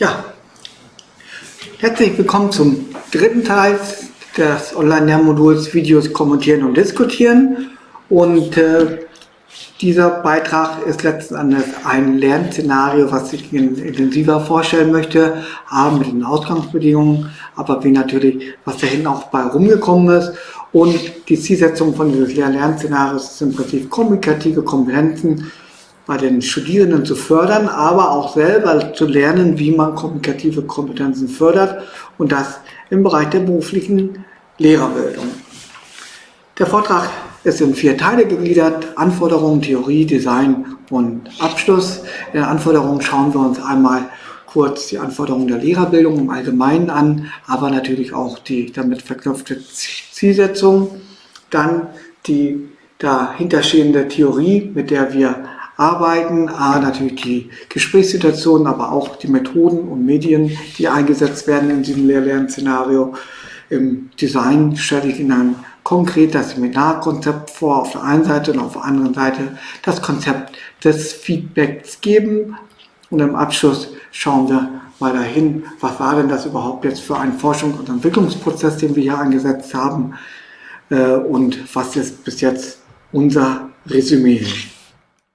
Ja, herzlich willkommen zum dritten Teil des Online-Lernmoduls Videos kommentieren und diskutieren. Und äh, dieser Beitrag ist letzten Endes ein Lernszenario, was ich Ihnen intensiver vorstellen möchte, A, mit den Ausgangsbedingungen, aber wie natürlich, was da hinten auch bei rumgekommen ist. Und die Zielsetzung von dieses Lernszenarios ist im Prinzip kommunikative Kompetenzen bei den Studierenden zu fördern, aber auch selber zu lernen, wie man kommunikative Kompetenzen fördert und das im Bereich der beruflichen Lehrerbildung. Der Vortrag ist in vier Teile gegliedert, Anforderungen, Theorie, Design und Abschluss. In den Anforderungen schauen wir uns einmal kurz die Anforderungen der Lehrerbildung im Allgemeinen an, aber natürlich auch die damit verknüpfte Zielsetzung. Dann die dahinterstehende Theorie, mit der wir arbeiten. A, natürlich die Gesprächssituationen, aber auch die Methoden und Medien, die eingesetzt werden in diesem Lehr-Lern-Szenario. Im Design stelle ich Ihnen konkret das Seminarkonzept vor auf der einen Seite und auf der anderen Seite das Konzept des Feedbacks geben. Und im Abschluss schauen wir mal dahin, was war denn das überhaupt jetzt für ein Forschungs- und Entwicklungsprozess, den wir hier angesetzt haben äh, und was ist bis jetzt unser Resümee.